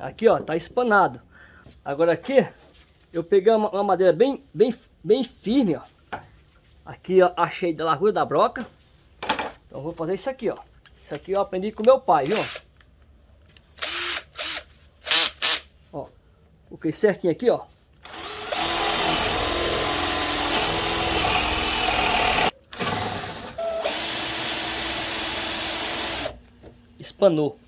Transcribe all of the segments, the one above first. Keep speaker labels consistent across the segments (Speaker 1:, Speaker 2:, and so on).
Speaker 1: Aqui, ó, tá espanado. Agora aqui, eu peguei uma, uma madeira bem, bem, bem firme, ó. Aqui, ó, achei da largura da broca. Então vou fazer isso aqui, ó. Isso aqui eu aprendi com meu pai, viu? Ó, coloquei certinho aqui, ó. Espanou.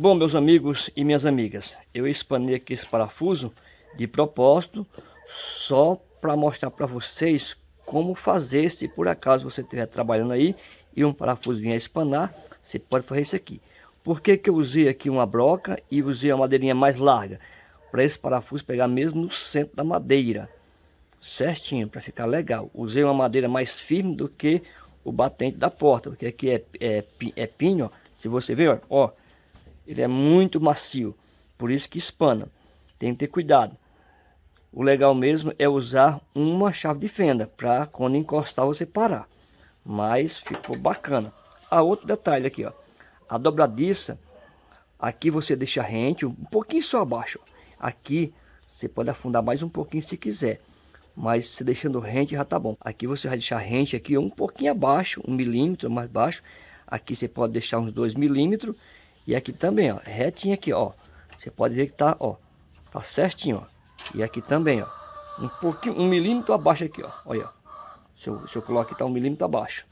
Speaker 1: Bom, meus amigos e minhas amigas, eu espanei aqui esse parafuso de propósito só para mostrar para vocês como fazer se por acaso você estiver trabalhando aí e um parafuso vier espanar, você pode fazer isso aqui. Por que, que eu usei aqui uma broca e usei uma madeirinha mais larga? Para esse parafuso pegar mesmo no centro da madeira, certinho, para ficar legal. Usei uma madeira mais firme do que o batente da porta, porque aqui é, é, é pinho, ó. se você ver, ó ele é muito macio, por isso que espana. Tem que ter cuidado. O legal mesmo é usar uma chave de fenda para quando encostar você parar. Mas ficou bacana. A outro detalhe aqui, ó. A dobradiça, aqui você deixa rente, um pouquinho só abaixo. Aqui você pode afundar mais um pouquinho se quiser. Mas se deixando rente já tá bom. Aqui você vai deixar rente aqui um pouquinho abaixo, um milímetro mais baixo. Aqui você pode deixar uns dois milímetros e aqui também, ó, retinho aqui, ó. Você pode ver que tá, ó, tá certinho, ó. E aqui também, ó. Um pouquinho, um milímetro abaixo aqui, ó. Olha, ó. Se eu, se eu coloco aqui, tá um milímetro abaixo.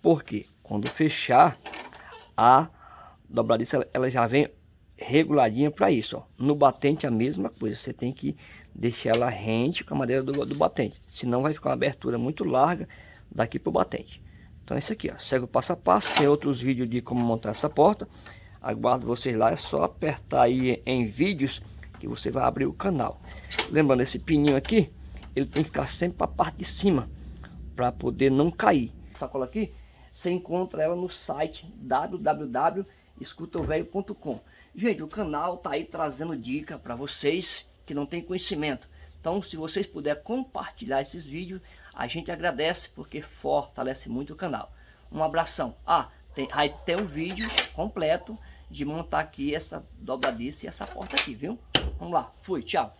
Speaker 1: Porque quando fechar, a dobradiça, ela, ela já vem reguladinha para isso, ó. No batente a mesma coisa, você tem que deixar ela rente com a madeira do, do batente, senão vai ficar uma abertura muito larga daqui pro batente. Então é isso aqui, ó, segue o passo a passo, tem outros vídeos de como montar essa porta. Aguardo vocês lá, é só apertar aí em vídeos que você vai abrir o canal. Lembrando, esse pininho aqui, ele tem que ficar sempre para a parte de cima, para poder não cair. Essa sacola aqui, você encontra ela no site www.escutaovelho.com. Gente, o canal tá aí trazendo dica para vocês que não tem conhecimento. Então, se vocês puderem compartilhar esses vídeos, a gente agradece porque fortalece muito o canal. Um abração. Ah, tem, aí tem um vídeo completo de montar aqui essa dobradiça e essa porta aqui, viu? Vamos lá, fui, tchau.